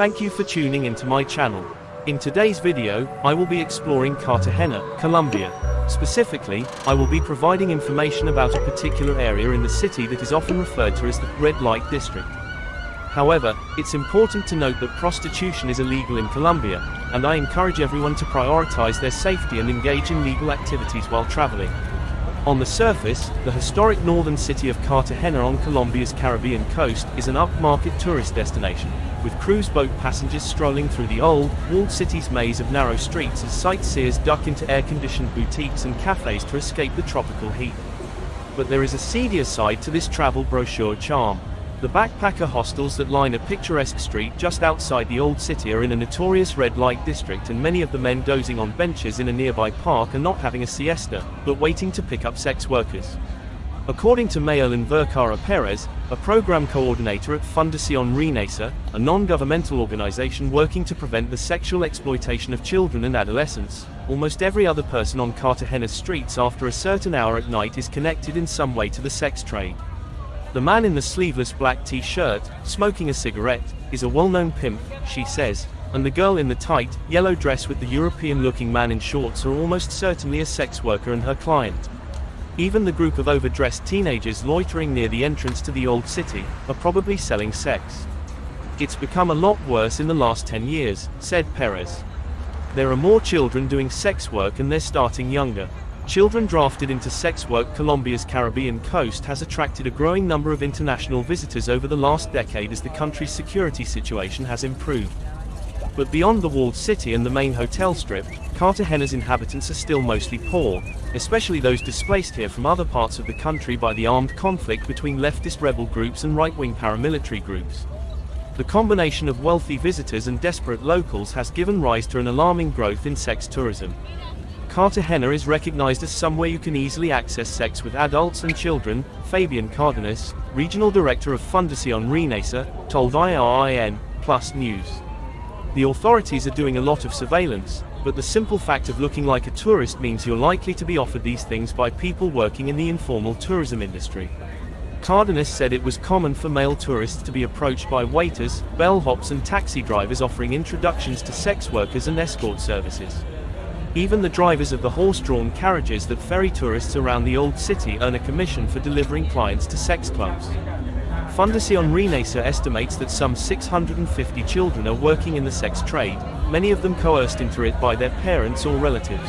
Thank you for tuning into my channel. In today's video, I will be exploring Cartagena, Colombia. Specifically, I will be providing information about a particular area in the city that is often referred to as the red light district. However, it's important to note that prostitution is illegal in Colombia, and I encourage everyone to prioritize their safety and engage in legal activities while traveling. On the surface, the historic northern city of Cartagena on Colombia's Caribbean coast is an upmarket tourist destination, with cruise boat passengers strolling through the old, walled city's maze of narrow streets as sightseers duck into air-conditioned boutiques and cafes to escape the tropical heat. But there is a seedier side to this travel brochure charm. The backpacker hostels that line a picturesque street just outside the old city are in a notorious red light district and many of the men dozing on benches in a nearby park are not having a siesta, but waiting to pick up sex workers. According to Mayelin Vergara Perez, a program coordinator at Fundación Renacer, a non-governmental organization working to prevent the sexual exploitation of children and adolescents, almost every other person on Cartagena's streets after a certain hour at night is connected in some way to the sex trade. The man in the sleeveless black t-shirt, smoking a cigarette, is a well-known pimp, she says, and the girl in the tight, yellow dress with the European-looking man in shorts are almost certainly a sex worker and her client. Even the group of overdressed teenagers loitering near the entrance to the old city are probably selling sex. It's become a lot worse in the last 10 years, said Perez. There are more children doing sex work and they're starting younger. Children drafted into sex work Colombia's Caribbean coast has attracted a growing number of international visitors over the last decade as the country's security situation has improved. But beyond the walled city and the main hotel strip, Cartagena's inhabitants are still mostly poor, especially those displaced here from other parts of the country by the armed conflict between leftist rebel groups and right-wing paramilitary groups. The combination of wealthy visitors and desperate locals has given rise to an alarming growth in sex tourism. Cartagena is recognized as somewhere you can easily access sex with adults and children, Fabian Cardenas, regional director of Fundación Renacer, told IRIN Plus News. The authorities are doing a lot of surveillance, but the simple fact of looking like a tourist means you're likely to be offered these things by people working in the informal tourism industry. Cardenas said it was common for male tourists to be approached by waiters, bellhops and taxi drivers offering introductions to sex workers and escort services. Even the drivers of the horse-drawn carriages that ferry tourists around the old city earn a commission for delivering clients to sex clubs. Fundación Renacer estimates that some 650 children are working in the sex trade, many of them coerced into it by their parents or relatives.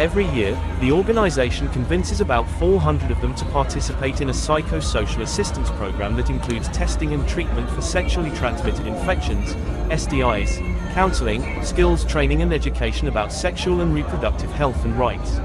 Every year, the organization convinces about 400 of them to participate in a psychosocial assistance program that includes testing and treatment for sexually transmitted infections, STIs, counseling, skills training and education about sexual and reproductive health and rights.